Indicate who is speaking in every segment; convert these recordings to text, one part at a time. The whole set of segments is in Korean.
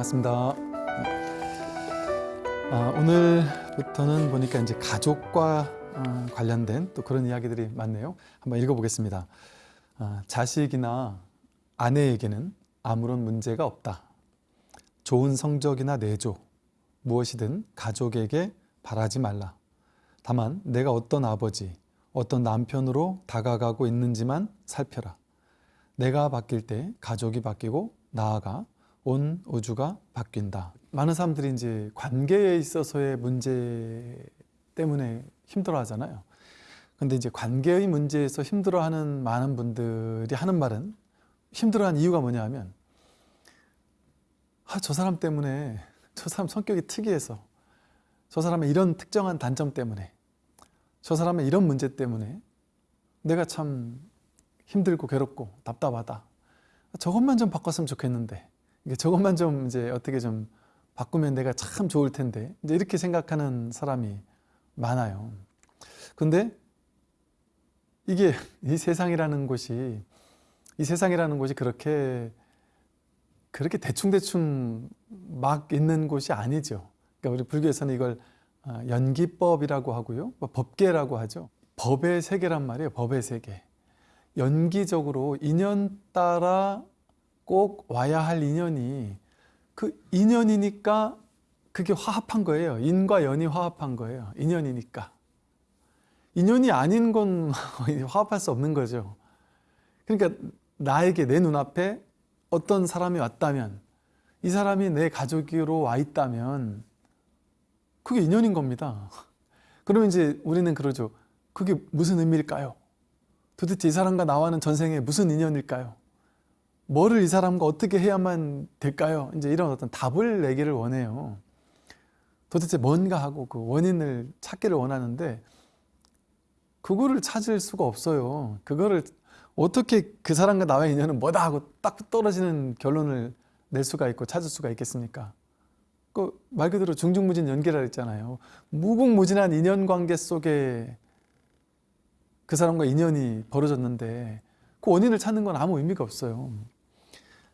Speaker 1: 반갑습니다. 아, 오늘부터는 보니까 이제 가족과 어, 관련된 또 그런 이야기들이 많네요. 한번 읽어보겠습니다. 아, 자식이나 아내에게는 아무런 문제가 없다. 좋은 성적이나 내조, 무엇이든 가족에게 바라지 말라. 다만 내가 어떤 아버지, 어떤 남편으로 다가가고 있는지만 살펴라. 내가 바뀔 때 가족이 바뀌고 나아가 온 우주가 바뀐다. 많은 사람들이 이제 관계에 있어서의 문제 때문에 힘들어 하잖아요. 근데 이제 관계의 문제에서 힘들어하는 많은 분들이 하는 말은 힘들어하는 이유가 뭐냐 하면 아, 저 사람 때문에 저 사람 성격이 특이해서 저 사람의 이런 특정한 단점 때문에 저 사람의 이런 문제 때문에 내가 참 힘들고 괴롭고 답답하다. 저것만 좀 바꿨으면 좋겠는데 저것만 좀 이제 어떻게 좀 바꾸면 내가 참 좋을 텐데 이제 이렇게 생각하는 사람이 많아요. 근데 이게 이 세상이라는 곳이 이 세상이라는 곳이 그렇게 그렇게 대충대충 막 있는 곳이 아니죠. 그러니까 우리 불교에서는 이걸 어, 연기법이라고 하고요. 뭐 법계라고 하죠. 법의 세계란 말이에요. 법의 세계. 연기적으로 인연 따라 꼭 와야 할 인연이 그 인연이니까 그게 화합한 거예요. 인과 연이 화합한 거예요. 인연이니까. 인연이 아닌 건 화합할 수 없는 거죠. 그러니까 나에게 내 눈앞에 어떤 사람이 왔다면 이 사람이 내 가족으로 와 있다면 그게 인연인 겁니다. 그러면 이제 우리는 그러죠. 그게 무슨 의미일까요? 도대체 이 사람과 나와는 전생에 무슨 인연일까요? 뭐를 이 사람과 어떻게 해야만 될까요? 이제 이런 어떤 답을 내기를 원해요. 도대체 뭔가 하고 그 원인을 찾기를 원하는데 그거를 찾을 수가 없어요. 그거를 어떻게 그 사람과 나와의 인연은 뭐다 하고 딱 떨어지는 결론을 낼 수가 있고 찾을 수가 있겠습니까? 그 말 그대로 중중무진 연계라 했잖아요. 무궁무진한 인연 관계 속에 그 사람과 인연이 벌어졌는데 그 원인을 찾는 건 아무 의미가 없어요.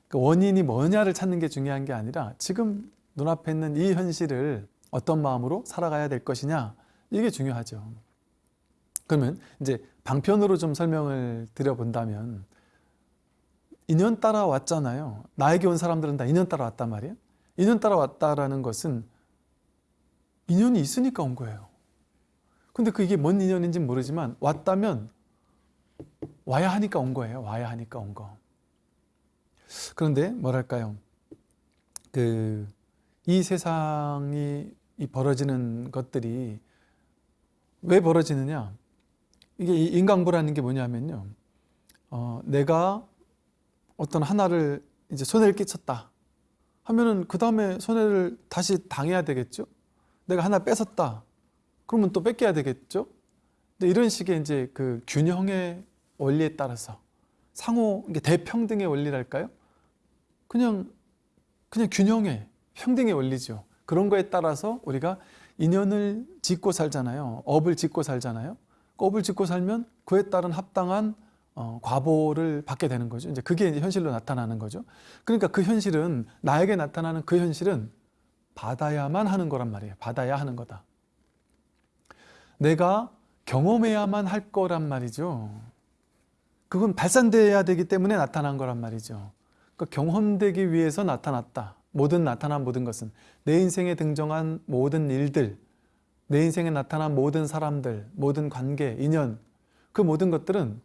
Speaker 1: 그 원인이 뭐냐를 찾는 게 중요한 게 아니라 지금 눈앞에 있는 이 현실을 어떤 마음으로 살아가야 될 것이냐 이게 중요하죠. 그러면 이제 방편으로 좀 설명을 드려본다면 인연 따라 왔잖아요. 나에게 온 사람들은 다 인연 따라 왔단 말이에요. 인연 따라 왔다라는 것은 인연이 있으니까 온 거예요. 근데 그게 뭔 인연인지 모르지만 왔다면 와야 하니까 온 거예요. 와야 하니까 온 거. 그런데 뭐랄까요? 그 이 세상이 이 벌어지는 것들이 왜 벌어지느냐? 이게 인강부라는 게 뭐냐면요. 어, 내가 어떤 하나를 이제 손해를 끼쳤다 하면은 그 다음에 손해를 다시 당해야 되겠죠. 내가 하나 뺏었다. 그러면 또 뺏겨야 되겠죠. 근데 이런 식의 이제 그 균형의 원리에 따라서 상호 대평등의 원리랄까요? 그냥 그냥 균형의 평등의 원리죠. 그런 거에 따라서 우리가 인연을 짓고 살잖아요. 업을 짓고 살잖아요. 그 업을 짓고 살면 그에 따른 합당한 어, 과보를 받게 되는 거죠. 이제 그게 이제 현실로 나타나는 거죠. 그러니까 그 현실은 나에게 나타나는 그 현실은 받아야만 하는 거란 말이에요. 받아야 하는 거다. 내가 경험해야만 할 거란 말이죠. 그건 발산돼야 되기 때문에 나타난 거란 말이죠. 그러니까 경험되기 위해서 나타났다. 모든 나타난 모든 것은 내 인생에 등장한 모든 일들, 내 인생에 나타난 모든 사람들, 모든 관계, 인연 그 모든 것들은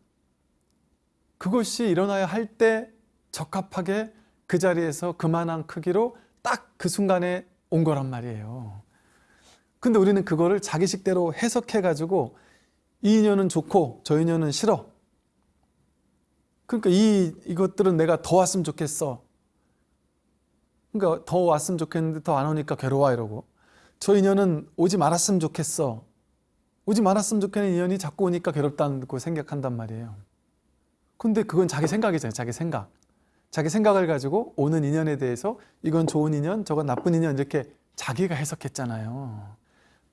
Speaker 1: 그것이 일어나야 할 때 적합하게 그 자리에서 그만한 크기로 딱 그 순간에 온 거란 말이에요. 근데 우리는 그거를 자기식대로 해석해 가지고 이 인연은 좋고 저 인연은 싫어. 그러니까 이 이것들은 내가 더 왔으면 좋겠어. 그러니까 더 왔으면 좋겠는데 더 안 오니까 괴로워 이러고 저 인연은 오지 말았으면 좋겠어. 오지 말았으면 좋겠는 인연이 자꾸 오니까 괴롭다고 생각한단 말이에요. 근데 그건 자기 생각이잖아요. 자기 생각. 자기 생각을 가지고 오는 인연에 대해서 이건 좋은 인연, 저건 나쁜 인연 이렇게 자기가 해석했잖아요.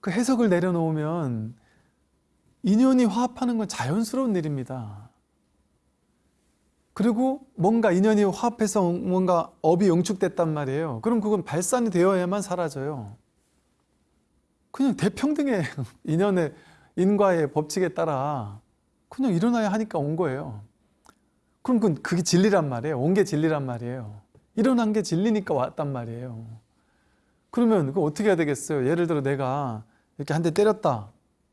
Speaker 1: 그 해석을 내려놓으면 인연이 화합하는 건 자연스러운 일입니다. 그리고 뭔가 인연이 화합해서 뭔가 업이 영축됐단 말이에요. 그럼 그건 발산이 되어야만 사라져요. 그냥 대평등의 인연의 인과의 법칙에 따라 그냥 일어나야 하니까 온 거예요. 그럼 그건 그게 진리란 말이에요. 온 게 진리란 말이에요. 일어난 게 진리니까 왔단 말이에요. 그러면 그 어떻게 해야 되겠어요? 예를 들어 내가 이렇게 한 대 때렸다.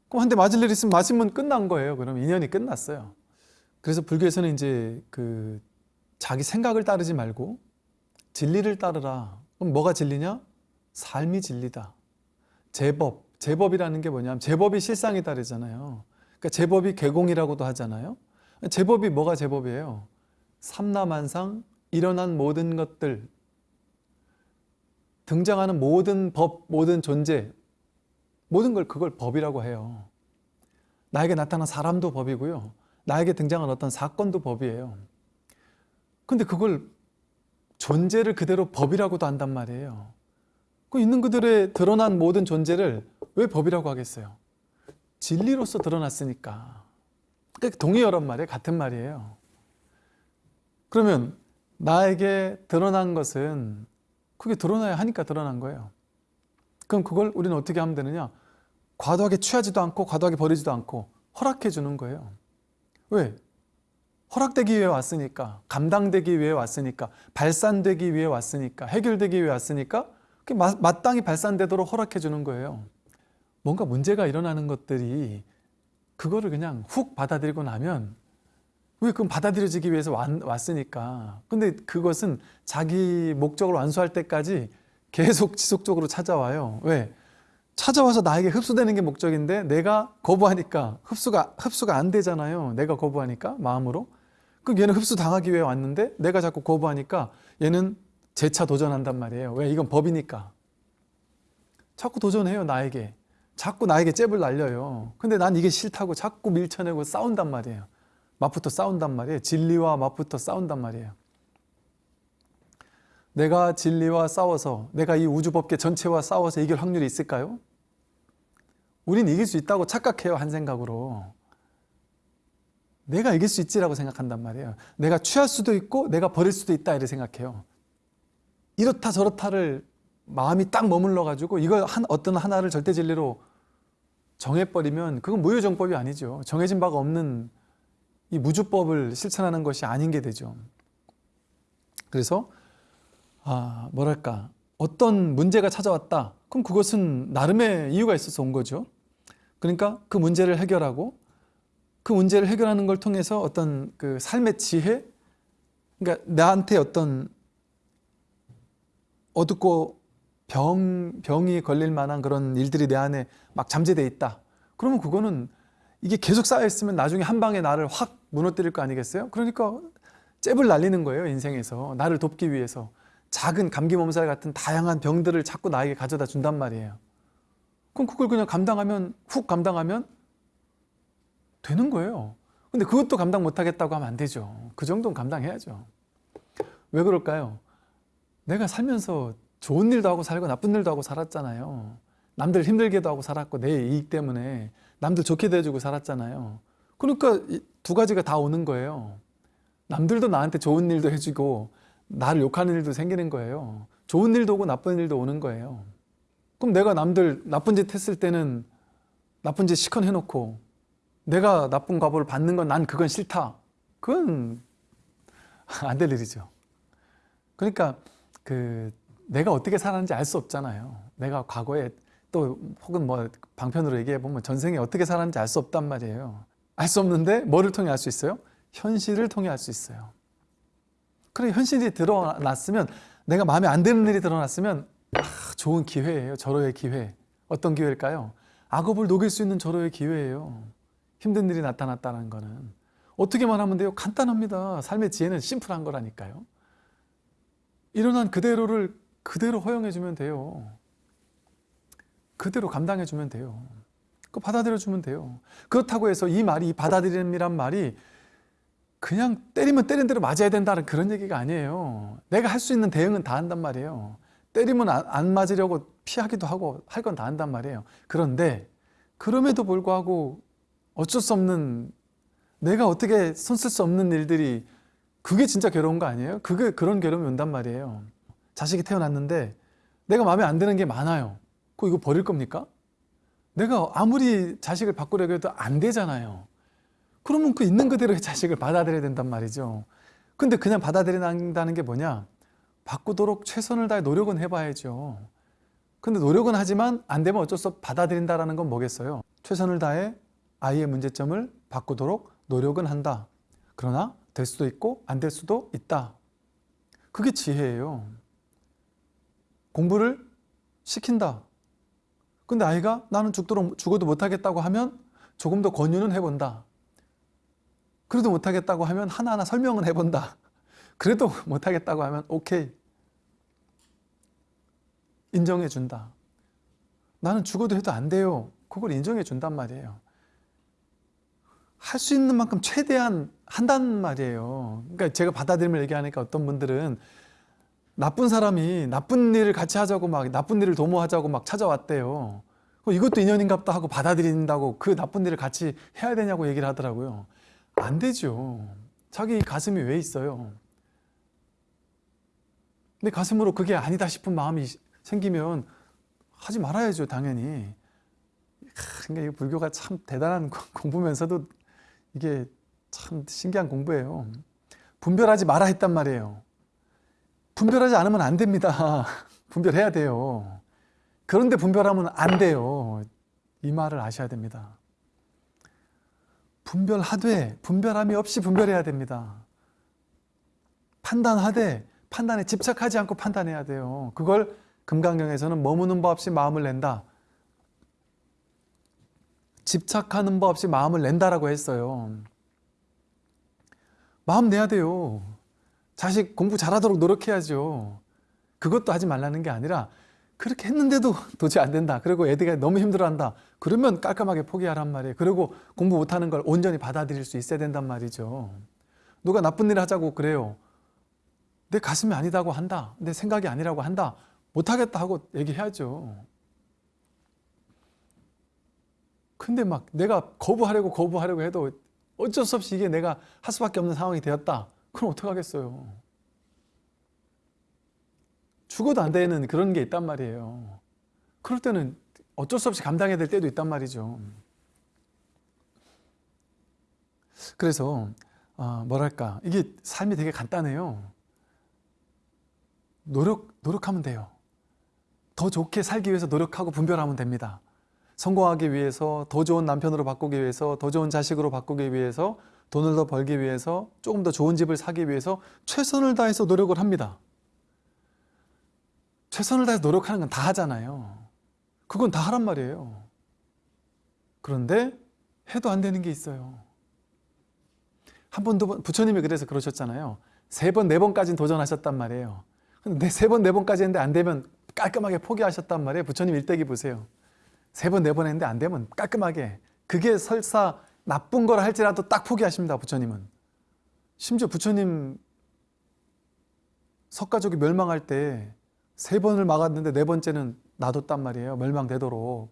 Speaker 1: 그럼 한 대 맞을 일 있으면 맞으면 끝난 거예요. 그럼 인연이 끝났어요. 그래서 불교에서는 이제 그 자기 생각을 따르지 말고 진리를 따르라. 그럼 뭐가 진리냐? 삶이 진리다. 제법, 제법이라는 게 뭐냐면 제법이 실상이 다르잖아요. 그러니까 제법이 개공이라고도 하잖아요. 제법이 뭐가 제법이에요? 삼라만상 일어난 모든 것들 등장하는 모든 법, 모든 존재 모든 걸 그걸 법이라고 해요. 나에게 나타난 사람도 법이고요. 나에게 등장한 어떤 사건도 법이에요. 근데 그걸 존재를 그대로 법이라고도 한단 말이에요. 그 있는 그들의 드러난 모든 존재를 왜 법이라고 하겠어요? 진리로서 드러났으니까. 그러니까 동의어란 말이에요. 같은 말이에요. 그러면 나에게 드러난 것은 그게 드러나야 하니까 드러난 거예요. 그럼 그걸 우리는 어떻게 하면 되느냐? 과도하게 취하지도 않고 과도하게 버리지도 않고 허락해 주는 거예요. 왜? 허락되기 위해 왔으니까, 감당되기 위해 왔으니까, 발산되기 위해 왔으니까, 해결되기 위해 왔으니까 마땅히 발산되도록 허락해 주는 거예요. 뭔가 문제가 일어나는 것들이 그거를 그냥 훅 받아들이고 나면 왜 그건 받아들여지기 위해서 왔, 왔으니까. 근데 그것은 자기 목적을 완수할 때까지 계속 지속적으로 찾아와요. 왜? 찾아와서 나에게 흡수되는 게 목적인데 내가 거부하니까 흡수가 흡수가 안 되잖아요. 내가 거부하니까 마음으로. 그 얘는 흡수 당하기 위해 왔는데 내가 자꾸 거부하니까 얘는 재차 도전한단 말이에요. 왜? 이건 법이니까. 자꾸 도전해요, 나에게. 자꾸 나에게 잽을 날려요. 근데 난 이게 싫다고 자꾸 밀쳐내고 싸운단 말이에요. 맛부터 싸운단 말이에요. 진리와 맛부터 싸운단 말이에요. 내가 진리와 싸워서 내가 이 우주법계 전체와 싸워서 이길 확률이 있을까요? 우린 이길 수 있다고 착각해요 한 생각으로. 내가 이길 수 있지라고 생각한단 말이에요. 내가 취할 수도 있고 내가 버릴 수도 있다 이렇게 생각해요. 이렇다 저렇다를 마음이 딱 머물러 가지고 이걸 한 어떤 하나를 절대 진리로 정해버리면 그건 무효정법이 아니죠. 정해진 바가 없는 이 무주법을 실천하는 것이 아닌 게 되죠. 그래서 아, 뭐랄까. 어떤 문제가 찾아왔다. 그럼 그것은 나름의 이유가 있어서 온 거죠. 그러니까 그 문제를 해결하고 그 문제를 해결하는 걸 통해서 어떤 그 삶의 지혜 그러니까 나한테 어떤 어둡고 병, 병이 걸릴 만한 그런 일들이 내 안에 막 잠재돼 있다. 그러면 그거는 이게 계속 쌓여있으면 나중에 한 방에 나를 확 무너뜨릴 거 아니겠어요? 그러니까 잽을 날리는 거예요 인생에서. 나를 돕기 위해서 작은 감기 몸살 같은 다양한 병들을 자꾸 나에게 가져다 준단 말이에요. 그럼 그걸 그냥 감당하면 훅 감당하면 되는 거예요. 근데 그것도 감당 못하겠다고 하면 안 되죠. 그 정도는 감당해야죠. 왜 그럴까요? 내가 살면서 좋은 일도 하고 살고 나쁜 일도 하고 살았잖아요. 남들 힘들게도 하고 살았고 내 이익 때문에 남들 좋게 대해주고 살았잖아요. 그러니까 두 가지가 다 오는 거예요. 남들도 나한테 좋은 일도 해주고 나를 욕하는 일도 생기는 거예요. 좋은 일도 오고 나쁜 일도 오는 거예요. 그럼 내가 남들 나쁜 짓 했을 때는 나쁜 짓 시컨 해놓고 내가 나쁜 과보를 받는 건 난 그건 싫다. 그건 안 될 일이죠. 그러니까 그 내가 어떻게 살았는지 알 수 없잖아요. 내가 과거에 또 혹은 뭐 방편으로 얘기해 보면 전생에 어떻게 살았는지 알 수 없단 말이에요. 알 수 없는데 뭐를 통해 알 수 있어요? 현실을 통해 알 수 있어요. 그래 현실이 드러났으면 내가 마음에 안 드는 일이 드러났으면 아, 좋은 기회예요. 절호의 기회. 어떤 기회일까요? 악업을 녹일 수 있는 절호의 기회예요. 힘든 일이 나타났다는 거는. 어떻게만 하면 돼요? 간단합니다. 삶의 지혜는 심플한 거라니까요. 일어난 그대로를 그대로 허용해주면 돼요. 그대로 감당해주면 돼요. 그 받아들여주면 돼요. 그렇다고 해서 이 말이, 이 받아들임이란 말이 그냥 때리면 때린 대로 맞아야 된다는 그런 얘기가 아니에요. 내가 할 수 있는 대응은 다 한단 말이에요. 때리면 안 맞으려고 피하기도 하고 할 건 다 한단 말이에요. 그런데 그럼에도 불구하고 어쩔 수 없는 내가 어떻게 손 쓸 수 없는 일들이 그게 진짜 괴로운 거 아니에요? 그게 그런 괴로움이 온단 말이에요. 자식이 태어났는데 내가 마음에 안 드는 게 많아요. 그 이거 버릴 겁니까? 내가 아무리 자식을 바꾸려고 해도 안 되잖아요. 그러면 그 있는 그대로의 자식을 받아들여야 된단 말이죠. 근데 그냥 받아들인다는 게 뭐냐? 바꾸도록 최선을 다해 노력은 해봐야죠. 근데 노력은 하지만 안 되면 어쩔 수 없이 받아들인다라는 건 뭐겠어요? 최선을 다해 아이의 문제점을 바꾸도록 노력은 한다. 그러나 될 수도 있고 안 될 수도 있다. 그게 지혜예요. 공부를 시킨다. 근데 아이가 나는 죽도록 죽어도 못하겠다고 하면 조금 더 권유는 해본다. 그래도 못하겠다고 하면 하나하나 설명은 해본다. 그래도 못하겠다고 하면 오케이. 인정해 준다. 나는 죽어도 해도 안 돼요. 그걸 인정해 준단 말이에요. 할 수 있는 만큼 최대한 한단 말이에요. 그러니까 제가 받아들임을 얘기하니까 어떤 분들은 나쁜 사람이 나쁜 일을 같이 하자고 막 나쁜 일을 도모하자고 막 찾아왔대요. 어, 이것도 인연인갑다 하고 받아들인다고 그 나쁜 일을 같이 해야 되냐고 얘기를 하더라고요. 안 되죠. 자기 가슴이 왜 있어요? 내 가슴으로 그게 아니다 싶은 마음이 생기면 하지 말아야죠, 당연히. 그러니까 이 불교가 참 대단한 공부면서도 이게 참 신기한 공부예요. 분별하지 마라 했단 말이에요. 분별하지 않으면 안 됩니다. 분별해야 돼요. 그런데 분별하면 안 돼요. 이 말을 아셔야 됩니다. 분별하되 분별함이 없이 분별해야 됩니다. 판단하되 판단에 집착하지 않고 판단해야 돼요. 그걸 금강경에서는 머무는 법 없이 마음을 낸다. 집착하는 법 없이 마음을 낸다라고 했어요. 마음 내야 돼요. 자식 공부 잘하도록 노력해야죠. 그것도 하지 말라는 게 아니라 그렇게 했는데도 도저히 안 된다. 그리고 애들이 너무 힘들어한다. 그러면 깔끔하게 포기하란 말이에요. 그리고 공부 못하는 걸 온전히 받아들일 수 있어야 된단 말이죠. 누가 나쁜 일을 하자고 그래요. 내 가슴이 아니다고 한다. 내 생각이 아니라고 한다. 못하겠다 하고 얘기해야죠. 근데 막 내가 거부하려고 거부하려고 해도 어쩔 수 없이 이게 내가 할 수밖에 없는 상황이 되었다. 그럼 어떡하겠어요. 죽어도 안 되는 그런 게 있단 말이에요. 그럴 때는 어쩔 수 없이 감당해야 될 때도 있단 말이죠. 그래서 어, 뭐랄까 이게 삶이 되게 간단해요. 노력 노력하면 돼요. 더 좋게 살기 위해서 노력하고 분별하면 됩니다. 성공하기 위해서 더 좋은 남편으로 바꾸기 위해서 더 좋은 자식으로 바꾸기 위해서 돈을 더 벌기 위해서 조금 더 좋은 집을 사기 위해서 최선을 다해서 노력을 합니다. 최선을 다해서 노력하는 건 다 하잖아요. 그건 다 하란 말이에요. 그런데 해도 안 되는 게 있어요. 한 번, 두 번, 부처님이 그래서 그러셨잖아요. 세 번, 네 번까지는 도전하셨단 말이에요. 근데 세 번, 네 번까지 했는데 안 되면 깔끔하게 포기하셨단 말이에요. 부처님 일대기 보세요. 세 번, 네 번 했는데 안 되면 깔끔하게. 그게 설사 나쁜 걸 할지라도 딱 포기하십니다. 부처님은. 심지어 부처님 석가족이 멸망할 때 세 번을 막았는데 네 번째는 놔뒀단 말이에요. 멸망되도록.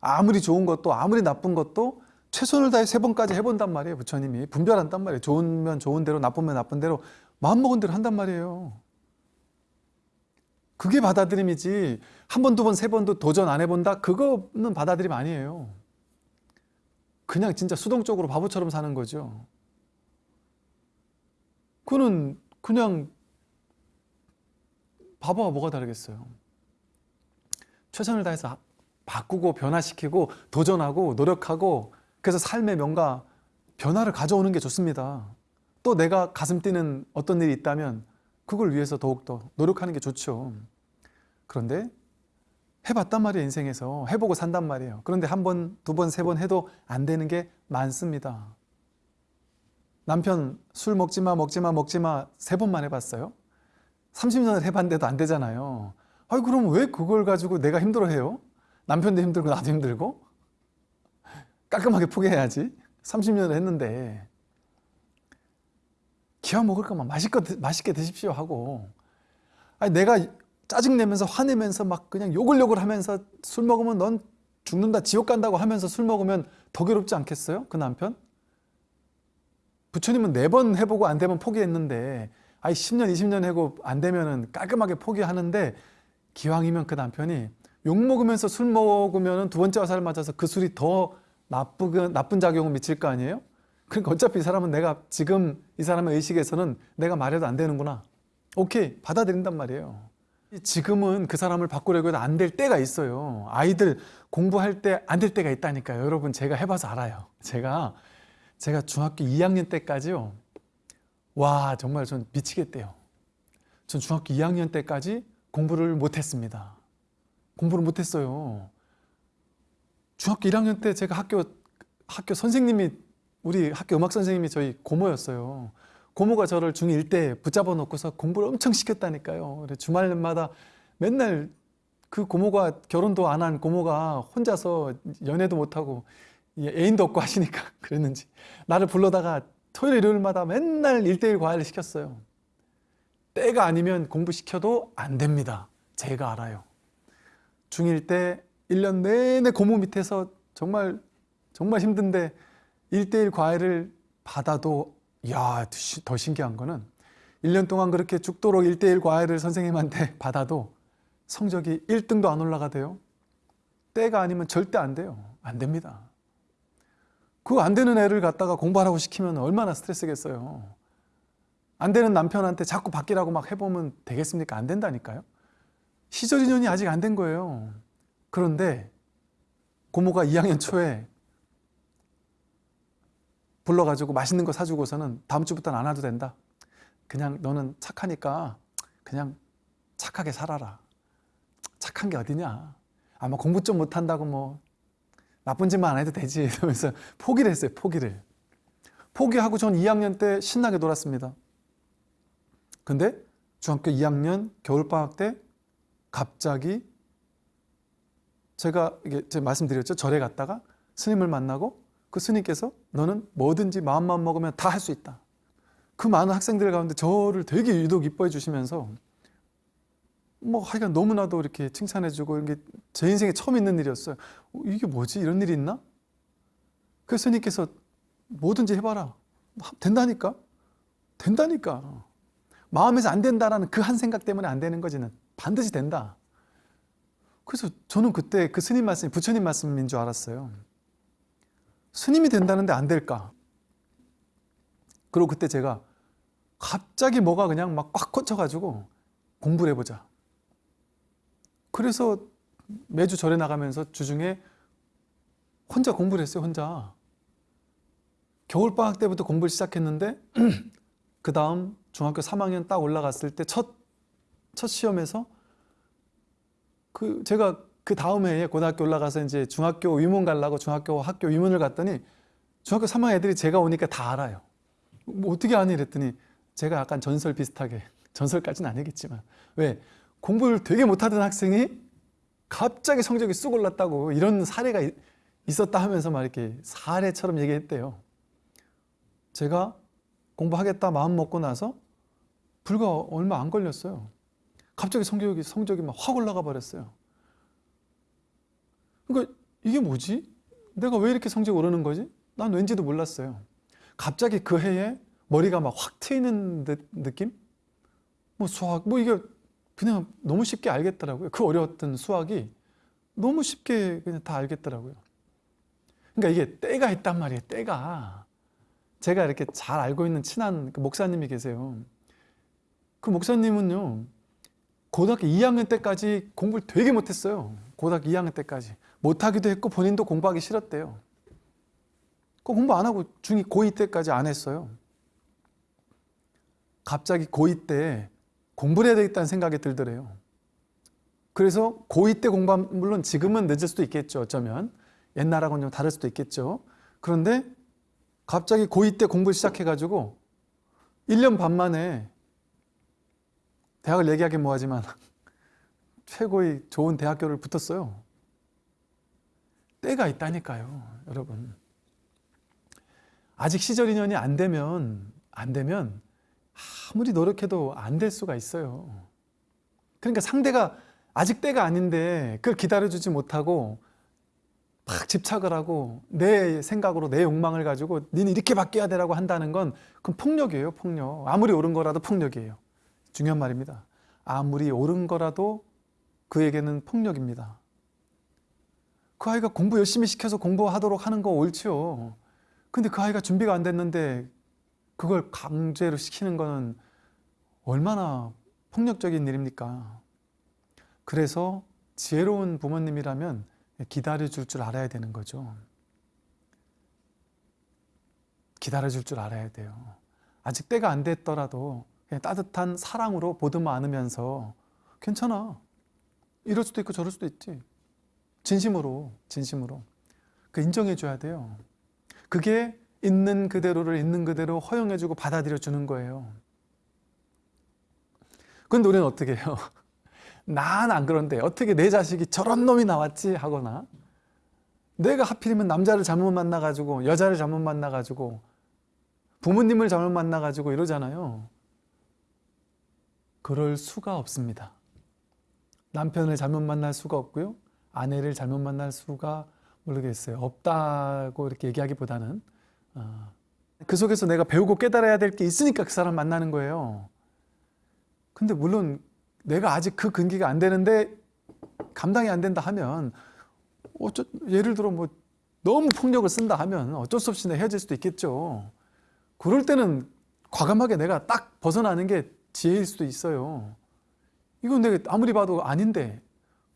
Speaker 1: 아무리 좋은 것도 아무리 나쁜 것도 최선을 다해 세 번까지 해본단 말이에요. 부처님이. 분별한단 말이에요. 좋으면 좋은 대로 나쁘면 나쁜 대로 마음먹은 대로 한단 말이에요. 그게 받아들임이지 한 번, 두 번, 세 번도 도전 안 해본다? 그거는 받아들임 아니에요. 그냥 진짜 수동적으로 바보처럼 사는 거죠. 그거는 그냥 바보가 뭐가 다르겠어요. 최선을 다해서 바꾸고 변화시키고 도전하고 노력하고 그래서 삶의 명가 변화를 가져오는 게 좋습니다. 또 내가 가슴 뛰는 어떤 일이 있다면 그걸 위해서 더욱더 노력하는 게 좋죠. 그런데 해봤단 말이에요 인생에서 해보고 산단 말이에요 그런데 한 번, 두 번, 세 번 해도 안 되는 게 많습니다 남편 술 먹지마 먹지마 먹지마 세 번만 해봤어요 30년을 해봤는데도 안 되잖아요 아니 그럼 왜 그걸 가지고 내가 힘들어해요? 남편도 힘들고 나도 힘들고 깔끔하게 포기해야지 30년을 했는데 기왕 먹을 거면 맛있게, 맛있게 드십시오 하고 아니 내가 짜증내면서 화내면서 막 그냥 욕을 욕을 하면서 술 먹으면 넌 죽는다 지옥 간다고 하면서 술 먹으면 더 괴롭지 않겠어요? 그 남편? 부처님은 네 번 해보고 안 되면 포기했는데 아이 10년 20년 해고 안 되면은 깔끔하게 포기하는데 기왕이면 그 남편이 욕 먹으면서 술 먹으면 두 번째 화살 맞아서 그 술이 더 나쁘게, 나쁜 작용을 미칠 거 아니에요? 그러니까 어차피 이 사람은 내가 지금 이 사람의 의식에서는 내가 말해도 안 되는구나. 오케이 받아들인단 말이에요. 지금은 그 사람을 바꾸려고 해도 안 될 때가 있어요. 아이들 공부할 때 안 될 때가 있다니까요. 여러분 제가 해봐서 알아요. 제가 제가 중학교 2학년 때까지요. 와 정말 전 미치겠대요. 전 중학교 2학년 때까지 공부를 못했습니다. 공부를 못했어요. 중학교 1학년 때 제가 학교 학교 선생님이 우리 학교 음악 선생님이 저희 고모였어요. 고모가 저를 중1 때 붙잡아 놓고서 공부를 엄청 시켰다니까요. 주말마다 맨날 그 고모가 결혼도 안 한 고모가 혼자서 연애도 못하고 애인도 없고 하시니까 그랬는지 나를 불러다가 토요일 일요일마다 맨날 일대일 과외를 시켰어요. 때가 아니면 공부시켜도 안 됩니다. 제가 알아요. 중1 때 1년 내내 고모 밑에서 정말 정말 힘든데 1대1 과외를 받아도 야, 더 신기한 거는 1년 동안 그렇게 죽도록 1대1 과외를 선생님한테 받아도 성적이 1등도 안 올라가대요. 때가 아니면 절대 안 돼요. 안 됩니다. 그안 되는 애를 갖다가 공부하라고 시키면 얼마나 스트레스겠어요. 안 되는 남편한테 자꾸 바뀌라고 막 해보면 되겠습니까? 안 된다니까요. 시절 인연이 아직 안 된 거예요. 그런데 고모가 2학년 초에 불러가지고 맛있는 거 사주고서는 다음 주부터는 안 와도 된다. 그냥 너는 착하니까 그냥 착하게 살아라. 착한 게 어디냐. 아마 공부 좀 못한다고 뭐 나쁜 짓만 안 해도 되지 이러면서 포기를 했어요. 포기를. 포기하고 전 2학년 때 신나게 놀았습니다. 근데 중학교 2학년 겨울방학 때 갑자기 제가 이게 제가 말씀드렸죠. 절에 갔다가 스님을 만나고 그 스님께서 너는 뭐든지 마음만 먹으면 다 할 수 있다. 그 많은 학생들 가운데 저를 되게 유독 이뻐해 주시면서 뭐 하여간 너무나도 이렇게 칭찬해 주고 이게 제 인생에 처음 있는 일이었어요. 어, 이게 뭐지? 이런 일이 있나? 그 스님께서 뭐든지 해봐라. 된다니까? 된다니까. 마음에서 안 된다라는 그 한 생각 때문에 안 되는 거지는 반드시 된다. 그래서 저는 그때 그 스님 말씀이 부처님 말씀인 줄 알았어요. 스님이 된다는데 안 될까? 그리고 그때 제가 갑자기 뭐가 그냥 막 꽉 꽂혀가지고 공부를 해보자. 그래서 매주 절에 나가면서 주중에 혼자 공부를 했어요, 혼자. 겨울방학 때부터 공부를 시작했는데 그 다음 중학교 3학년 딱 올라갔을 때 첫 첫 시험에서 그 제가 그 다음 해에 고등학교 올라가서 이제 중학교 위문 가려고 중학교 학교 위문을 갔더니 중학교 3학년 애들이 제가 오니까 다 알아요. 뭐 어떻게 아니 이랬더니 제가 약간 전설 비슷하게 전설까지는 아니겠지만 왜 공부를 되게 못하던 학생이 갑자기 성적이 쑥 올랐다고 이런 사례가 있었다 하면서 막 이렇게 사례처럼 얘기했대요. 제가 공부하겠다 마음 먹고 나서 불과 얼마 안 걸렸어요. 갑자기 성적이 성적이 막 확 올라가 버렸어요. 그러니까 이게 뭐지? 내가 왜 이렇게 성적이 오르는 거지? 난 왠지도 몰랐어요. 갑자기 그 해에 머리가 막 확 트이는 느낌? 뭐 수학, 뭐 이게 그냥 너무 쉽게 알겠더라고요. 그 어려웠던 수학이 너무 쉽게 그냥 다 알겠더라고요. 그러니까 이게 때가 있단 말이에요. 때가. 제가 이렇게 잘 알고 있는 친한 그 목사님이 계세요. 그 목사님은요. 고등학교 2학년 때까지 공부를 되게 못했어요. 고등학교 2학년 때까지. 못하기도 했고 본인도 공부하기 싫었대요. 그 공부 안 하고 중2 고2 때까지 안 했어요. 갑자기 고2 때 공부를 해야 되겠다는 생각이 들더래요. 그래서 고2 때 공부하면 물론 지금은 늦을 수도 있겠죠. 어쩌면 옛날하고는 좀 다를 수도 있겠죠. 그런데 갑자기 고2 때 공부를 시작해가지고 1년 반 만에 대학을 얘기하기 뭐하지만 최고의 좋은 대학교를 붙었어요. 때가 있다니까요, 여러분. 아직 시절 인연이 안 되면 안 되면 아무리 노력해도 안 될 수가 있어요. 그러니까 상대가 아직 때가 아닌데 그걸 기다려주지 못하고 막 집착을 하고 내 생각으로 내 욕망을 가지고 니는 이렇게 바뀌어야 되라고 한다는 건 그건 폭력이에요 폭력. 아무리 옳은 거라도 폭력이에요. 중요한 말입니다. 아무리 옳은 거라도 그에게는 폭력입니다. 그 아이가 공부 열심히 시켜서 공부하도록 하는 거 옳지요. 근데 그 아이가 준비가 안 됐는데 그걸 강제로 시키는 거는 얼마나 폭력적인 일입니까 그래서 지혜로운 부모님이라면 기다려줄 줄 알아야 되는 거죠. 기다려줄 줄 알아야 돼요. 아직 때가 안 됐더라도 따뜻한 사랑으로 보듬어 안으면서 괜찮아. 이럴 수도 있고 저럴 수도 있지. 진심으로, 진심으로. 그 인정해 줘야 돼요. 그게 있는 그대로를 있는 그대로 허용해 주고 받아들여 주는 거예요. 근데 우리는 어떻게 해요? 난 안 그런데 어떻게 내 자식이 저런 놈이 나왔지 하거나 내가 하필이면 남자를 잘못 만나가지고 여자를 잘못 만나가지고 부모님을 잘못 만나가지고 이러잖아요. 그럴 수가 없습니다. 남편을 잘못 만날 수가 없고요. 아내를 잘못 만날 수가 모르겠어요. 없다고 이렇게 얘기하기보다는 어, 그 속에서 내가 배우고 깨달아야 될 게 있으니까 그 사람 만나는 거예요. 근데 물론 내가 아직 그 근기가 안 되는데 감당이 안 된다 하면 어쩌, 예를 들어 뭐 너무 폭력을 쓴다 하면 어쩔 수 없이 헤어질 수도 있겠죠. 그럴 때는 과감하게 내가 딱 벗어나는 게 지혜일 수도 있어요. 이건 내가 아무리 봐도 아닌데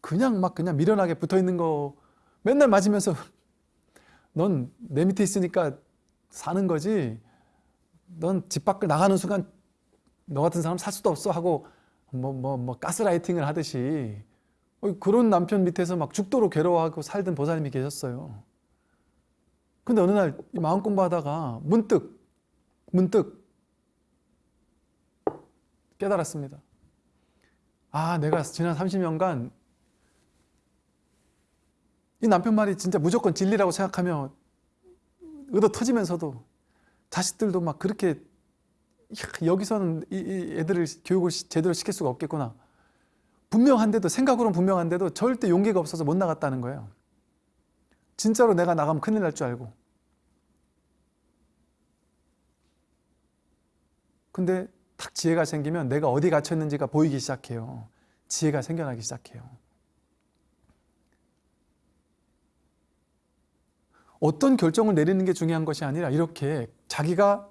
Speaker 1: 그냥 막 그냥 미련하게 붙어 있는 거 맨날 맞으면서 넌 내 밑에 있으니까 사는 거지. 넌 집 밖을 나가는 순간 너 같은 사람 살 수도 없어 하고 뭐 뭐 뭐 가스라이팅을 하듯이 그런 남편 밑에서 막 죽도록 괴로워하고 살던 보살님이 계셨어요. 근데 어느 날 마음 공부하다가 문득 문득 깨달았습니다. 아 내가 지난 30년간 이 남편 말이 진짜 무조건 진리라고 생각하며 의도 터지면서도 자식들도 막 그렇게 여기서는 이 애들을 교육을 제대로 시킬 수가 없겠구나. 분명한데도 생각으로는 분명한데도 절대 용기가 없어서 못 나갔다는 거예요. 진짜로 내가 나가면 큰일 날 줄 알고. 근데 탁 지혜가 생기면 내가 어디 갇혀 있는지가 보이기 시작해요. 지혜가 생겨나기 시작해요. 어떤 결정을 내리는 게 중요한 것이 아니라 이렇게 자기가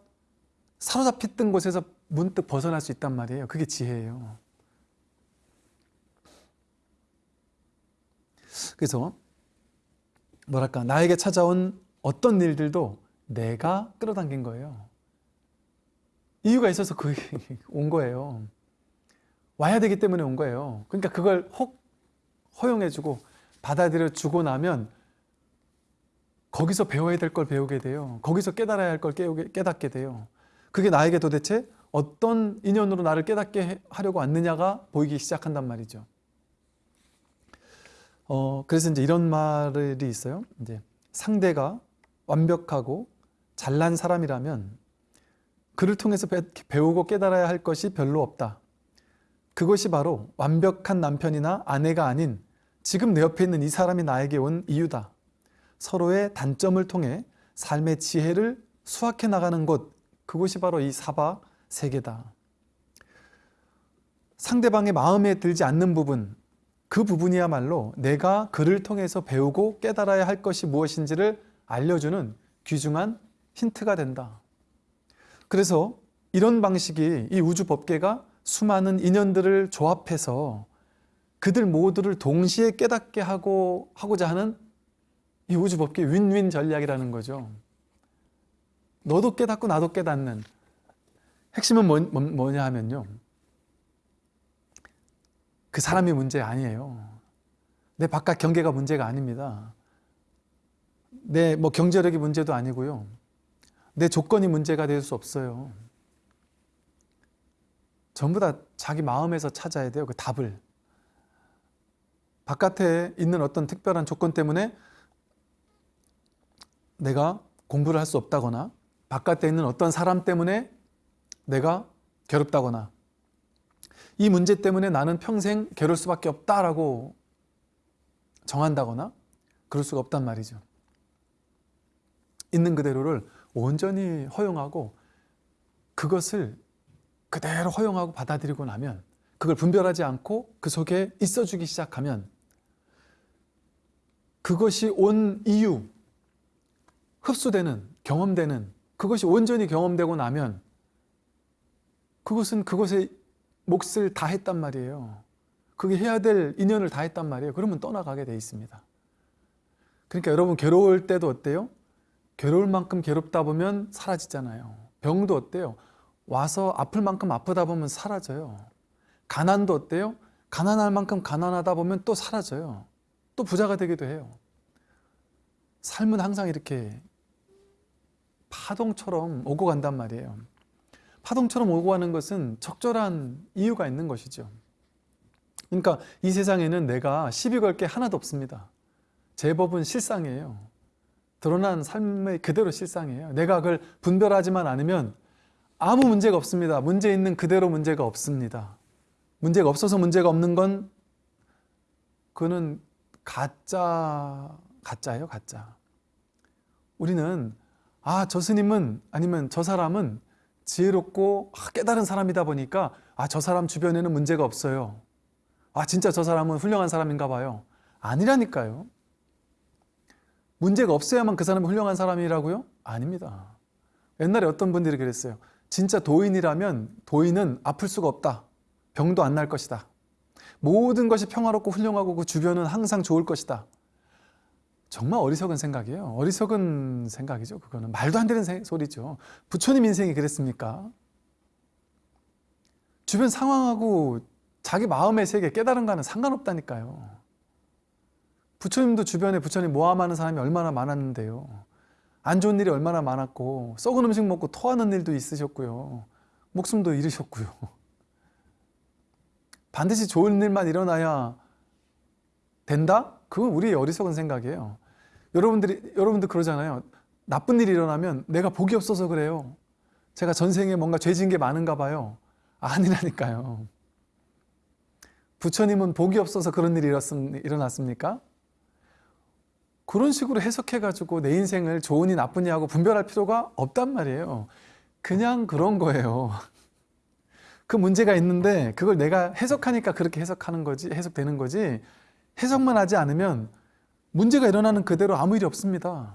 Speaker 1: 사로잡혔던 곳에서 문득 벗어날 수 있단 말이에요. 그게 지혜예요. 그래서 뭐랄까 나에게 찾아온 어떤 일들도 내가 끌어당긴 거예요. 이유가 있어서 그 온 거예요. 와야 되기 때문에 온 거예요. 그러니까 그걸 혹 허용해주고 받아들여주고 나면 거기서 배워야 될 걸 배우게 돼요. 거기서 깨달아야 할 걸 깨닫게 돼요. 그게 나에게 도대체 어떤 인연으로 나를 깨닫게 하려고 왔느냐가 보이기 시작한단 말이죠. 어, 그래서 이제 이런 말이 있어요. 이제 상대가 완벽하고 잘난 사람이라면 그를 통해서 배우고 깨달아야 할 것이 별로 없다. 그것이 바로 완벽한 남편이나 아내가 아닌 지금 내 옆에 있는 이 사람이 나에게 온 이유다. 서로의 단점을 통해 삶의 지혜를 수확해 나가는 곳, 그것이 바로 이 사바 세계다. 상대방의 마음에 들지 않는 부분, 그 부분이야말로 내가 그를 통해서 배우고 깨달아야 할 것이 무엇인지를 알려주는 귀중한 힌트가 된다. 그래서 이런 방식이 이 우주 법계가 수많은 인연들을 조합해서 그들 모두를 동시에 깨닫게 하고 하고자 하는 이 우주 법계 윈윈 전략이라는 거죠. 너도 깨닫고 나도 깨닫는 핵심은 뭐, 뭐 냐 하면요. 그 사람이 문제 아니에요. 내 바깥 경계가 문제가 아닙니다. 내 뭐 경제력이 문제도 아니고요. 내 조건이 문제가 될 수 없어요. 전부 다 자기 마음에서 찾아야 돼요. 그 답을. 바깥에 있는 어떤 특별한 조건 때문에 내가 공부를 할 수 없다거나 바깥에 있는 어떤 사람 때문에 내가 괴롭다거나 이 문제 때문에 나는 평생 괴로울 수밖에 없다라고 정한다거나 그럴 수가 없단 말이죠. 있는 그대로를 온전히 허용하고 그것을 그대로 허용하고 받아들이고 나면 그걸 분별하지 않고 그 속에 있어주기 시작하면 그것이 온 이유, 흡수되는, 경험되는 그것이 온전히 경험되고 나면 그것은 그것에 몫을 다 했단 말이에요. 그게 해야 될 인연을 다 했단 말이에요. 그러면 떠나가게 돼 있습니다. 그러니까 여러분 괴로울 때도 어때요? 괴로울 만큼 괴롭다 보면 사라지잖아요. 병도 어때요? 와서 아플 만큼 아프다 보면 사라져요. 가난도 어때요? 가난할 만큼 가난하다 보면 또 사라져요. 또 부자가 되기도 해요. 삶은 항상 이렇게 파동처럼 오고 간단 말이에요. 파동처럼 오고 가는 것은 적절한 이유가 있는 것이죠. 그러니까 이 세상에는 내가 시비 걸 게 하나도 없습니다. 제 법은 실상이에요. 드러난 삶의 그대로 실상이에요. 내가 그걸 분별하지만 않으면 아무 문제가 없습니다. 문제 있는 그대로 문제가 없습니다. 문제가 없어서 문제가 없는 건 그거는 가짜 가짜예요, 가짜. 우리는 아, 저 스님은 아니면 저 사람은 지혜롭고 아, 깨달은 사람이다 보니까 아, 저 사람 주변에는 문제가 없어요. 아, 진짜 저 사람은 훌륭한 사람인가 봐요. 아니라니까요. 문제가 없어야만 그 사람이 훌륭한 사람이라고요? 아닙니다. 옛날에 어떤 분들이 그랬어요. 진짜 도인이라면 도인은 아플 수가 없다. 병도 안 날 것이다. 모든 것이 평화롭고 훌륭하고 그 주변은 항상 좋을 것이다. 정말 어리석은 생각이에요. 어리석은 생각이죠. 그거는 말도 안 되는 소리죠. 부처님 인생이 그랬습니까? 주변 상황하고 자기 마음의 세계 깨달은 거는 상관없다니까요. 부처님도 주변에 부처님 모함하는 사람이 얼마나 많았는데요. 안 좋은 일이 얼마나 많았고 썩은 음식 먹고 토하는 일도 있으셨고요. 목숨도 잃으셨고요. 반드시 좋은 일만 일어나야 된다? 그건 우리의 어리석은 생각이에요. 여러분들이, 여러분들 그러잖아요. 나쁜 일이 일어나면 내가 복이 없어서 그래요. 제가 전생에 뭔가 죄진 게 많은가 봐요. 아니라니까요. 부처님은 복이 없어서 그런 일이 일어났습니까? 그런 식으로 해석해가지고 내 인생을 좋으니 나쁘니 하고 분별할 필요가 없단 말이에요. 그냥 그런 거예요. 그 문제가 있는데 그걸 내가 해석하니까 그렇게 해석하는 거지, 해석되는 거지 해석만 하지 않으면 문제가 일어나는 그대로 아무 일이 없습니다.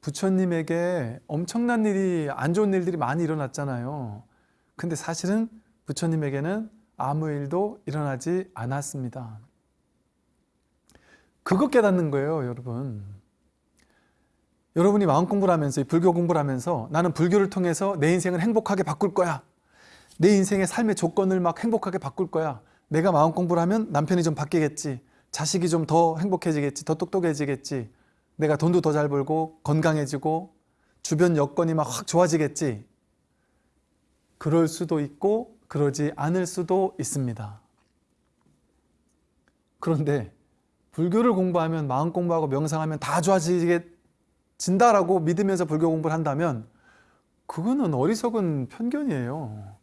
Speaker 1: 부처님에게 엄청난 일이 안 좋은 일들이 많이 일어났잖아요. 근데 사실은 부처님에게는 아무 일도 일어나지 않았습니다. 그거 깨닫는 거예요, 여러분. 여러분이 마음 공부를 하면서 불교 공부를 하면서 나는 불교를 통해서 내 인생을 행복하게 바꿀 거야. 내 인생의 삶의 조건을 막 행복하게 바꿀 거야. 내가 마음 공부를 하면 남편이 좀 바뀌겠지. 자식이 좀 더 행복해지겠지 더 똑똑해지겠지. 내가 돈도 더 잘 벌고 건강해지고 주변 여건이 막 확 좋아지겠지. 그럴 수도 있고 그러지 않을 수도 있습니다. 그런데 불교를 공부하면 마음 공부하고 명상하면 다 좋아지겠진다라고 믿으면서 불교 공부를 한다면 그거는 어리석은 편견이에요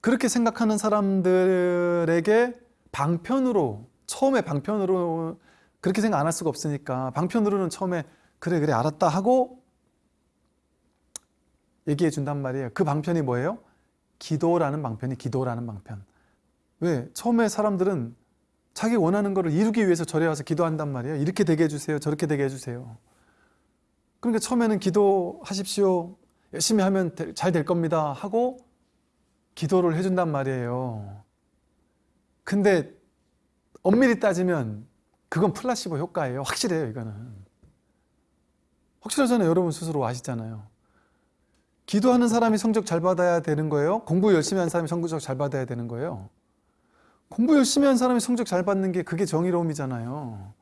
Speaker 1: 그렇게 생각하는 사람들에게 방편으로 처음에 방편으로 그렇게 생각 안 할 수가 없으니까 방편으로는 처음에 그래 그래 알았다 하고 얘기해 준단 말이에요. 그 방편이 뭐예요? 기도라는 방편이 기도라는 방편. 왜? 처음에 사람들은 자기 원하는 것을 이루기 위해서 절에 와서 기도한단 말이에요. 이렇게 되게 해주세요. 저렇게 되게 해주세요. 그러니까 처음에는 기도하십시오. 열심히 하면 잘 될 겁니다 하고 기도를 해준단 말이에요 근데 엄밀히 따지면 그건 플라시보 효과예요. 확실해요, 이거는. 확실하잖아요. 여러분 스스로 아시잖아요. 기도하는 사람이 성적 잘 받아야 되는 거예요? 공부 열심히 하는 사람이 성적 잘 받아야 되는 거예요? 공부 열심히 하는 사람이 성적 잘 받는 게 그게 정의로움이잖아요.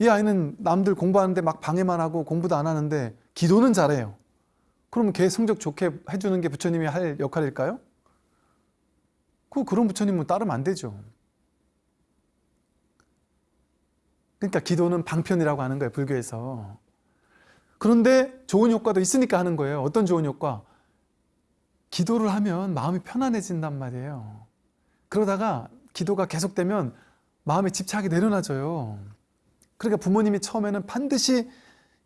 Speaker 1: 이 아이는 남들 공부하는데 막 방해만 하고 공부도 안 하는데 기도는 잘해요. 그러면 걔 성적 좋게 해주는 게 부처님이 할 역할일까요? 그 그런 부처님은 따르면 안 되죠. 그러니까 기도는 방편이라고 하는 거예요. 불교에서. 그런데 좋은 효과도 있으니까 하는 거예요. 어떤 좋은 효과? 기도를 하면 마음이 편안해진단 그러니까 부모님이 처음에는 반드시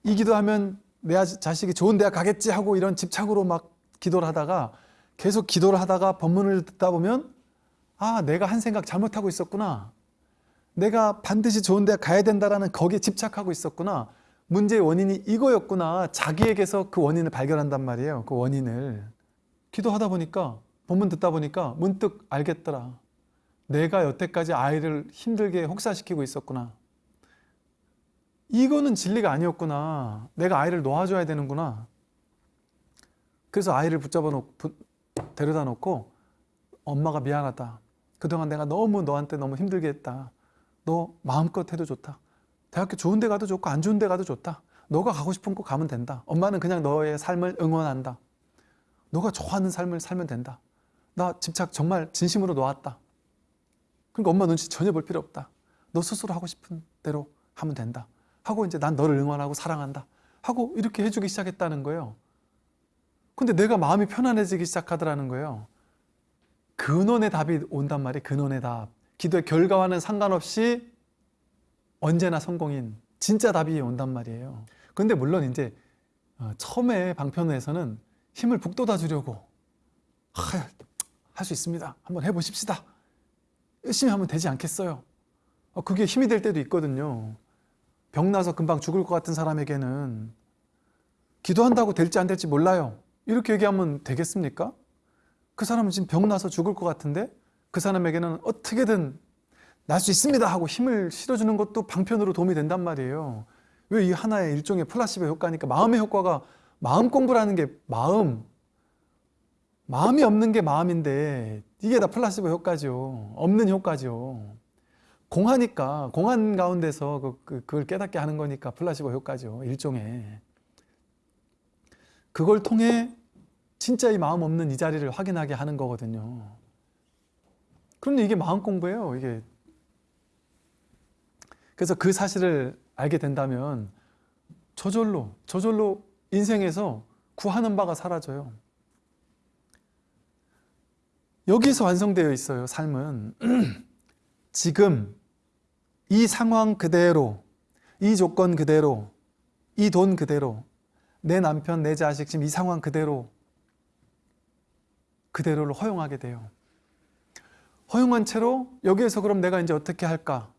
Speaker 1: 이 기도하면 내 아- 자식이 좋은 대학 가겠지 하고 이런 집착으로 막 기도를 하다가 계속 기도를 하다가 법문을 듣다 보면 아 내가 한 생각 잘못하고 있었구나. 내가 반드시 좋은 대학 가야 된다라는 거기에 집착하고 있었구나. 문제의 원인이 이거였구나. 자기에게서 그 원인을 발견한단 말이에요 그 원인을. 기도하다 보니까 본문 듣다 보니까 문득 알겠더라. 내가 여태까지 아이를 힘들게 혹사시키고 있었구나 이거는 진리가 아니었구나. 내가 아이를 놓아줘야 되는구나. 그래서 아이를 붙잡아 놓고 데려다 놓고 엄마가 미안하다. 그동안 내가 너무 너한테 너무 힘들게 했다. 너 마음껏 해도 좋다. 대학교 좋은 데 가도 좋고 안 좋은 데 가도 좋다. 너가 가고 싶은 곳 가면 된다. 엄마는 그냥 너의 삶을 응원한다. 너가 좋아하는 삶을 살면 된다. 나 집착 정말 진심으로 놓았다. 그러니까 엄마 눈치 전혀 볼 필요 없다. 너 스스로 하고 싶은 대로 하면 된다 하고 이제 난 너를 응원하고 사랑한다. 하고 이렇게 해주기 시작했다는 거예요. 근데 내가 마음이 편안해지기 시작하더라는 거예요. 근원의 답이 온단 말이에요. 근원의 답. 기도의 결과와는 상관없이 언제나 성공인 진짜 답이 온단 말이에요. 근데 물론 이제 어, 처음에 방편에서는 힘을 북돋아 주려고 할 수 있습니다. 한번 해보십시다. 열심히 하면 되지 않겠어요? 어, 그게 힘이 될 때도 있거든요 병나서 금방 죽을 것 같은 사람에게는 기도한다고 될지 안 될지 몰라요. 이렇게 얘기하면 되겠습니까? 그 사람은 지금 병나서 죽을 것 같은데 그 사람에게는 어떻게든 날 수 있습니다 하고 힘을 실어주는 것도 방편으로 도움이 된단 말이에요. 왜 이 하나의 일종의 플라시보 효과니까 마음의 효과가 마음 공부라는 게 마음. 마음이 없는 게 마음인데 이게 다 플라시보 효과죠. 없는 효과죠 공하니까 공한 가운데서 그, 그, 그걸 깨닫게 하는 거니까 플라시보 효과죠 일종의. 그걸 통해 진짜 이 마음 없는 이 자리를 확인하게 하는 거거든요. 그런데 이게 마음 공부예요 이게. 그래서 그 사실을 알게 된다면 저절로 저절로 인생에서 구하는 바가 사라져요. 여기서 완성되어 있어요 삶은. 지금 이 상황 그대로 이 조건 그대로 이 돈 그대로 내 남편 내 자식 지금 이 상황 그대로 그대로를 허용하게 돼요. 허용한 채로 여기에서 그럼 내가 이제 어떻게 할까?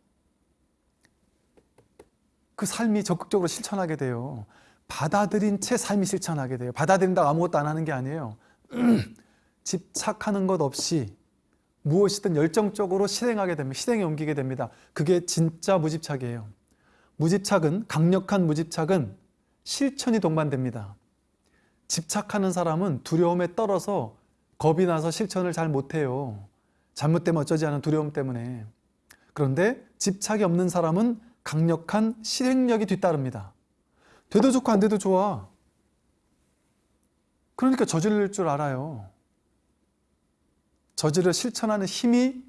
Speaker 1: 그 삶이 적극적으로 실천하게 돼요. 받아들인 채 삶이 실천하게 돼요. 받아들인다고 아무것도 안 하는 게 아니에요. 집착하는 것 없이 무엇이든 열정적으로 실행하게 됩니다. 실행에 옮기게 됩니다. 그게 진짜 무집착이에요. 무집착은 강력한 무집착은 실천이 동반됩니다. 집착하는 사람은 두려움에 떨어서 겁이 나서 실천을 잘 못해요. 잘못되면 어쩌지 않은 두려움 때문에. 그런데 집착이 없는 사람은 강력한 실행력이 뒤따릅니다. 돼도 좋고 안 돼도 좋아. 그러니까 저지를 줄 알아요 저지를 실천하는 힘이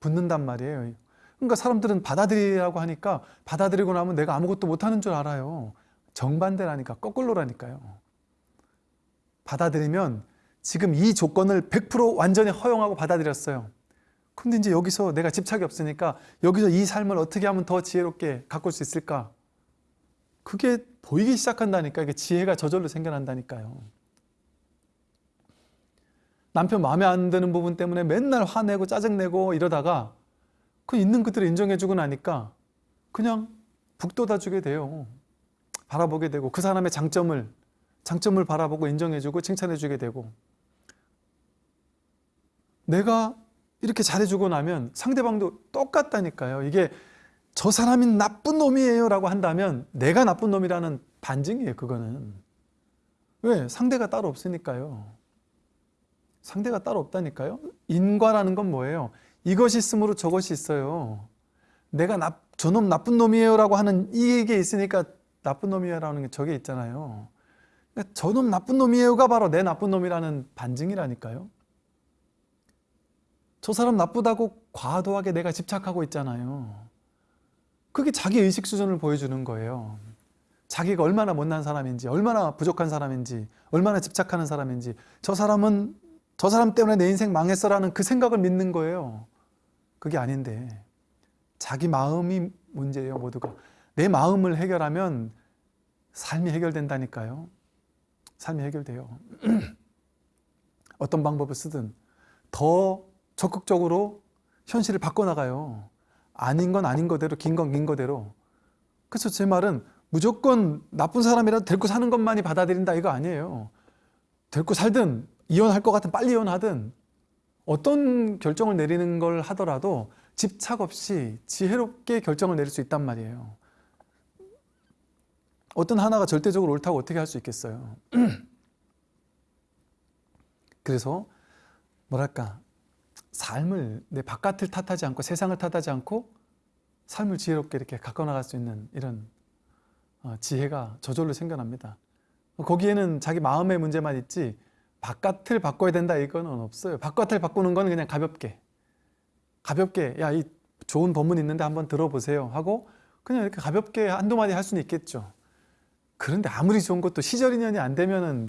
Speaker 1: 붙는단 말이에요. 그러니까 사람들은 받아들이라고 하니까 받아들이고 나면 내가 아무것도 못하는 줄 알아요. 정반대라니까 거꾸로라니까요. 받아들이면 지금 이 조건을 100% 완전히 허용하고 받아들였어요. 근데 이제 여기서 내가 집착이 없으니까 여기서 이 삶을 어떻게 하면 더 지혜롭게 가꿀 수 있을까? 그게 보이기 시작한다니까. 이게 지혜가 저절로 생겨난다니까요 남편 마음에 안 드는 부분 때문에 맨날 화내고 짜증내고 이러다가 그 있는 그들을 인정해주고 나니까 그냥 북돋아주게 돼요. 바라보게 되고 그 사람의 장점을 장점을 바라보고 인정해주고 칭찬해주게 되고. 내가 이렇게 잘해주고 나면 상대방도 똑같다니까요. 이게 저 사람이 나쁜 놈이에요 라고 한다면 내가 나쁜 놈이라는 반증이에요 그거는. 왜? 상대가 따로 없으니까요 상대가 따로 없다니까요? 인과라는 건 뭐예요? 이것이 있으므로 저것이 있어요. 내가 나, 저놈 나쁜 놈이에요 라고 하는 이게 있으니까 나쁜 놈이에요 라는 게 저게 있잖아요. 그러니까 저놈 나쁜 놈이에요가 바로 내 나쁜 놈이라는 반증이라니까요. 저 사람 나쁘다고 과도하게 내가 집착하고 있잖아요. 그게 자기 의식 수준을 보여주는 거예요. 자기가 얼마나 못난 사람인지 얼마나 부족한 사람인지 얼마나 집착하는 사람인지 저 사람은 저 사람 때문에 내 인생 망했어 라는 그 생각을 믿는 거예요 그게 아닌데 자기 마음이 문제예요 모두가 내 마음을 해결하면 삶이 해결된다니까요. 삶이 해결돼요. 어떤 방법을 쓰든 더 적극적으로 현실을 바꿔나가요. 아닌 건 아닌 거대로, 긴 건 긴 거대로. 그래서 제 말은 무조건 나쁜 사람이라도 데리고 사는 것만이 받아들인다 이거 아니에요. 데리고 살든 이혼할 것 같은 빨리 이혼하든 어떤 결정을 내리는 걸 하더라도 집착 없이 지혜롭게 결정을 내릴 수 있단 말이에요. 어떤 하나가 절대적으로 옳다고 어떻게 할 수 있겠어요. 그래서 뭐랄까 삶을 내 바깥을 탓하지 않고 세상을 탓하지 않고 삶을 지혜롭게 이렇게 가꿔 나갈 수 있는 이런 어, 지혜가 저절로 생겨납니다. 거기에는 자기 마음의 문제만 있지 바깥을 바꿔야 된다 이거는 없어요. 바깥을 바꾸는 건 그냥 가볍게 가볍게 야 이 좋은 법문 있는데 한번 들어보세요 하고 그냥 이렇게 가볍게 한두 마디 할 수는 있겠죠. 그런데 아무리 좋은 것도 시절 인연이 안 되면은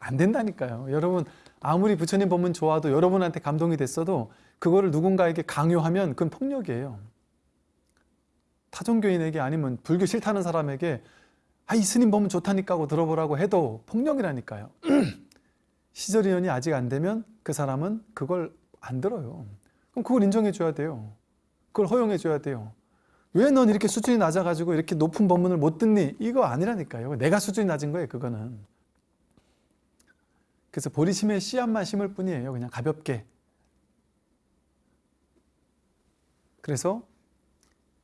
Speaker 1: 안 된다니까요. 여러분 아무리 부처님 법문 좋아도 여러분한테 감동이 됐어도 그거를 누군가에게 강요하면 그건 폭력이에요. 타종교인에게 아니면 불교 싫다는 사람에게 아, 이 스님 법문 좋다니까 하고 들어보라고 해도 폭력이라니까요. 시절 인연이 아직 안 되면 그 사람은 그걸 안 들어요. 그럼 그걸 인정해 줘야 돼요. 그걸 허용해 줘야 돼요. 왜 넌 이렇게 수준이 낮아가지고 이렇게 높은 법문을 못 듣니? 이거 아니라니까요. 내가 수준이 낮은 거예요, 그거는. 그래서 보리심에 씨앗만 심을 뿐이에요. 그냥 가볍게. 그래서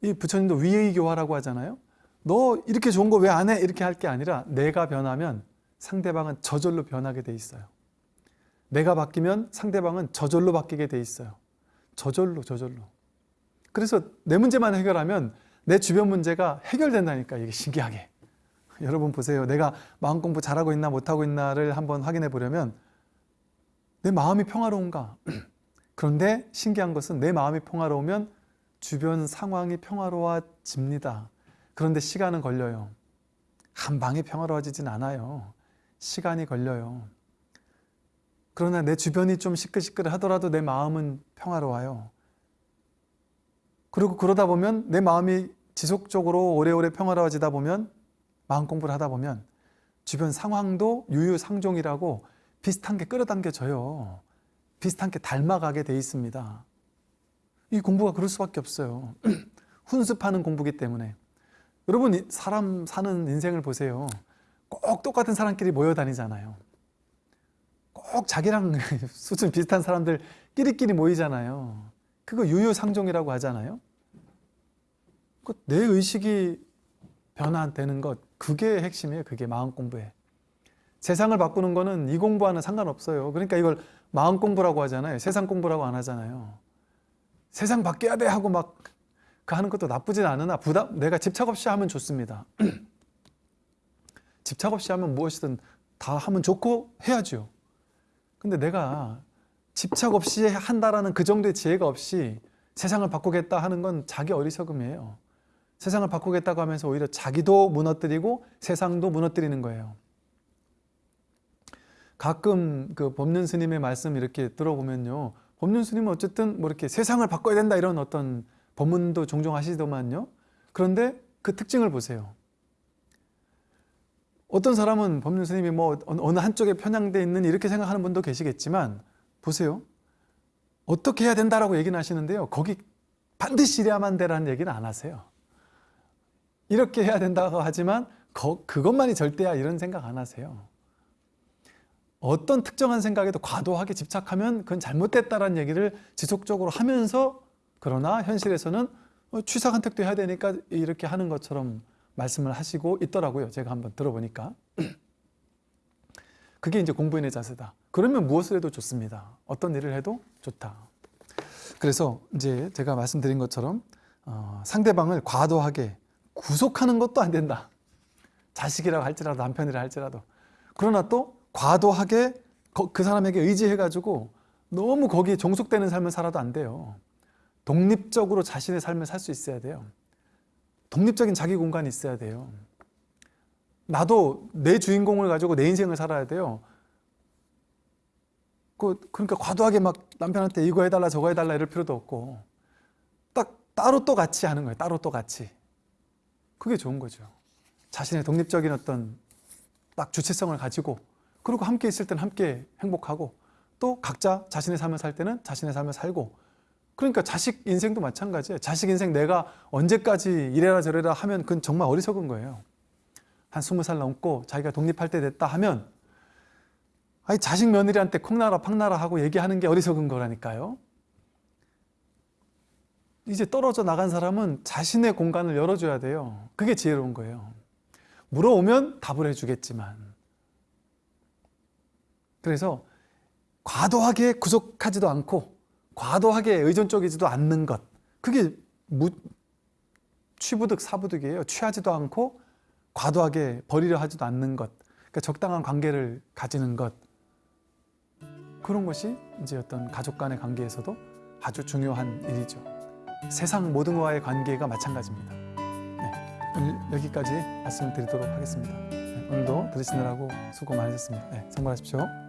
Speaker 1: 이 부처님도 위의 교화라고 하잖아요. 너 이렇게 좋은 거 왜 안 해? 이렇게 할 게 아니라 내가 변하면 상대방은 저절로 변하게 돼 있어요. 내가 바뀌면 상대방은 저절로 바뀌게 돼 있어요. 저절로 저절로. 그래서 내 문제만 해결하면 내 주변 문제가 해결된다니까 이게 신기하게. 여러분 보세요. 내가 마음 공부 잘하고 있나 못하고 있나를 한번 확인해 보려면 내 마음이 평화로운가? 그런데 신기한 것은 내 마음이 평화로우면 주변 상황이 평화로워집니다. 그런데 시간은 걸려요. 한 방에 평화로워지진 않아요. 시간이 걸려요. 그러나 내 주변이 좀 시끌시끌 하더라도 내 마음은 평화로워요. 그리고 그러다 보면 내 마음이 지속적으로 오래오래 평화로워지다 보면 마음 공부를 하다 보면 주변 상황도 유유상종이라고 비슷한 게 끌어당겨져요. 비슷한 게 닮아가게 돼 있습니다. 이 공부가 그럴 수밖에 없어요. 훈습하는 공부기 때문에. 여러분 사람 사는 인생을 보세요. 꼭 똑같은 사람끼리 모여 다니잖아요. 꼭 자기랑 수준 비슷한 사람들 끼리끼리 모이잖아요. 그거 유유상종이라고 하잖아요. 그내 의식이 변화되는 것 그게 핵심이에요. 그게 마음 공부에. 세상을 바꾸는 거는 이 공부와는 상관없어요. 그러니까 이걸 마음 공부라고 하잖아요. 세상 공부라고 안 하잖아요. 세상 바뀌어야 돼 하고 막 그 하는 것도 나쁘진 않으나 부담 내가 집착 없이 하면 좋습니다. 집착 없이 하면 무엇이든 다 하면 좋고 해야죠. 근데 내가 집착 없이 한다라는 그 정도의 지혜가 없이 세상을 바꾸겠다 하는 건 자기 어리석음이에요. 세상을 바꾸겠다고 하면서 오히려 자기도 무너뜨리고 세상도 무너뜨리는 거예요. 가끔 그 법륜 스님의 말씀 이렇게 들어보면요. 법륜 스님은 어쨌든 뭐 이렇게 세상을 바꿔야 된다 이런 어떤 법문도 종종 하시더만요. 그런데 그 특징을 보세요. 어떤 사람은 법륜 스님이 뭐 어느 한쪽에 편향돼 있는 이렇게 생각하는 분도 계시겠지만 보세요. 어떻게 해야 된다라고 얘기는 하시는데요. 거기 반드시 이래야만 되라는 얘기는 안 하세요. 이렇게 해야 된다고 하지만 거, 그것만이 절대야 이런 생각 안 하세요. 어떤 특정한 생각에도 과도하게 집착하면 그건 잘못됐다라는 얘기를 지속적으로 하면서 그러나 현실에서는 어, 취사 선택도 해야 되니까 이렇게 하는 것처럼 말씀을 하시고 있더라고요. 제가 한번 들어보니까. 그게 이제 공부인의 자세다. 그러면 무엇을 해도 좋습니다. 어떤 일을 해도 좋다. 그래서 이제 제가 말씀드린 것처럼 어, 상대방을 과도하게 구속하는 것도 안 된다. 자식이라고 할지라도 남편이라 할지라도. 그러나 또 과도하게 그 사람에게 의지해가지고 너무 거기에 종속되는 삶을 살아도 안 돼요. 독립적으로 자신의 삶을 살 수 있어야 돼요. 독립적인 자기 공간이 있어야 돼요. 나도 내 주인공을 가지고 내 인생을 살아야 돼요. 그, 그러니까 과도하게 막 남편한테 이거 해달라 저거 해달라 이럴 필요도 없고 딱 따로 또 같이 하는 거예요. 따로 또 같이. 그게 좋은 거죠. 자신의 독립적인 어떤 딱 주체성을 가지고 그리고 함께 있을 때는 함께 행복하고 또 각자 자신의 삶을 살 때는 자신의 삶을 살고 그러니까 자식 인생도 마찬가지예요. 자식 인생 내가 언제까지 이래라 저래라 하면 그건 정말 어리석은 거예요. 한 스무 살 넘고 자기가 독립할 때 됐다 하면 아니 자식 며느리한테 콩나라 팡나라 하고 얘기하는 게 어리석은 거라니까요. 이제 떨어져 나간 사람은 자신의 공간을 열어줘야 돼요. 그게 지혜로운 거예요. 물어오면 답을 해주겠지만. 그래서 과도하게 구속하지도 않고 과도하게 의존적이지도 않는 것. 그게 무, 취부득 사부득이에요. 취하지도 않고 과도하게 버리려 하지도 않는 것. 그러니까 적당한 관계를 가지는 것. 그런 것이 이제 어떤 가족 간의 관계에서도 아주 중요한 일이죠. 세상 모든과의 관계가 마찬가지입니다. 네, 여기까지 말씀을 드리도록 하겠습니다. 네, 오늘도 들으시느라고 수고 많으셨습니다. 네, 성공하십시오.